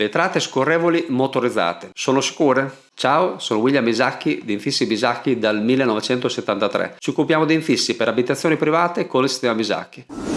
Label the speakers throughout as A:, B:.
A: Vetrate scorrevoli motorizzate. Sono sicure? Ciao, sono William Bisacchi di Infissi Bisacchi dal 1973. Ci occupiamo di infissi per abitazioni private con il sistema Bisacchi.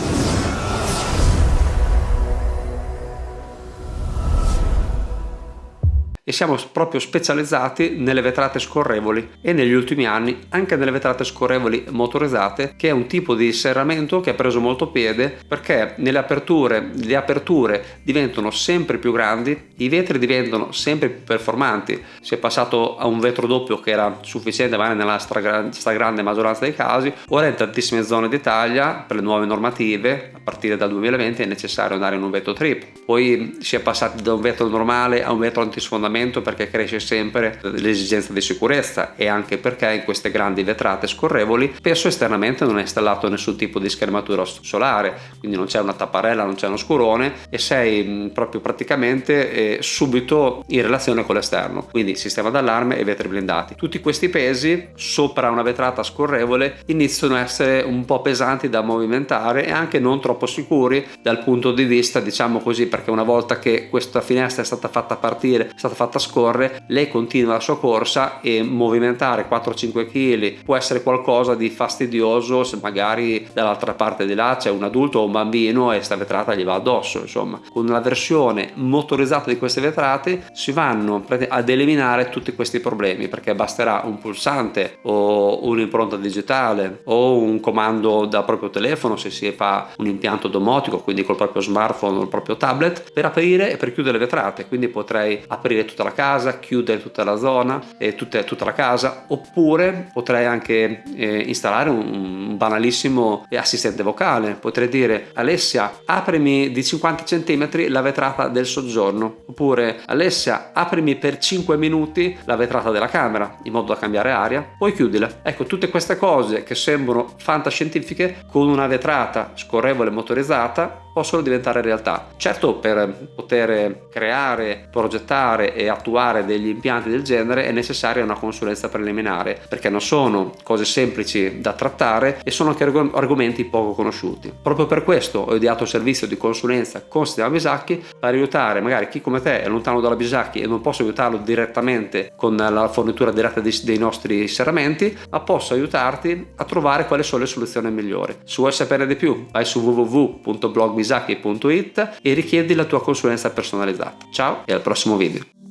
A: Siamo proprio specializzati nelle vetrate scorrevoli e negli ultimi anni anche nelle vetrate scorrevoli motorizzate che è un tipo di serramento che ha preso molto piede perché nelle aperture le aperture diventano sempre più grandi i vetri diventano sempre più performanti. Si è passato a un vetro doppio che era sufficiente magari nella stragrande maggioranza dei casi. Ora in tantissime zone d'Italia per le nuove normative. A partire dal 2020 è necessario andare in un vetro trip poi si è passati da un vetro normale a un vetro antisfondamento sfondamento perché cresce sempre l'esigenza di sicurezza e anche perché in queste grandi vetrate scorrevoli spesso esternamente non è installato nessun tipo di schermatura solare quindi non c'è una tapparella non c'è uno scurone e sei proprio praticamente eh, subito in relazione con l'esterno. Quindi sistema d'allarme e vetri blindati. Tutti questi pesi sopra una vetrata scorrevole iniziano a essere un po' pesanti da movimentare e anche non troppo sicuri dal punto di vista diciamo così perché una volta che questa finestra è stata fatta partire è stata fatta fatta scorrere lei continua la sua corsa e movimentare 4-5 kg può essere qualcosa di fastidioso se magari dall'altra parte di là c'è un adulto o un bambino e sta vetrata gli va addosso insomma. Con la versione motorizzata di queste vetrate si vanno ad eliminare tutti questi problemi perché basterà un pulsante o un'impronta digitale o un comando dal proprio telefono se si fa un impianto domotico quindi col proprio smartphone o il proprio tablet per aprire e per chiudere le vetrate. Quindi potrei aprire tutta la casa, chiudere tutta la zona e tutta, tutta la casa oppure potrei anche eh, installare un, banalissimo assistente vocale. Potrei dire Alessia aprimi di 50 cm la vetrata del soggiorno oppure Alessia aprimi per 5 minuti la vetrata della camera in modo da cambiare aria poi chiudila ecco tutte queste cose che sembrano fantascientifiche con una vetrata scorrevole motorizzata possono diventare realtà. Certo per poter creare, progettare e attuare degli impianti del genere è necessaria una consulenza preliminare perché non sono cose semplici da trattare e sono anche argomenti poco conosciuti. Proprio per questo ho ideato il servizio di consulenza con Sistema Bisacchi per aiutare magari chi come te è lontano dalla Bisacchi e non posso aiutarlo direttamente con la fornitura diretta dei nostri serramenti ma posso aiutarti a trovare quali sono le soluzioni migliori. Se vuoi sapere di più vai su www.blogbisacchi.it e richiedi la tua consulenza personalizzata. Ciao e al prossimo video.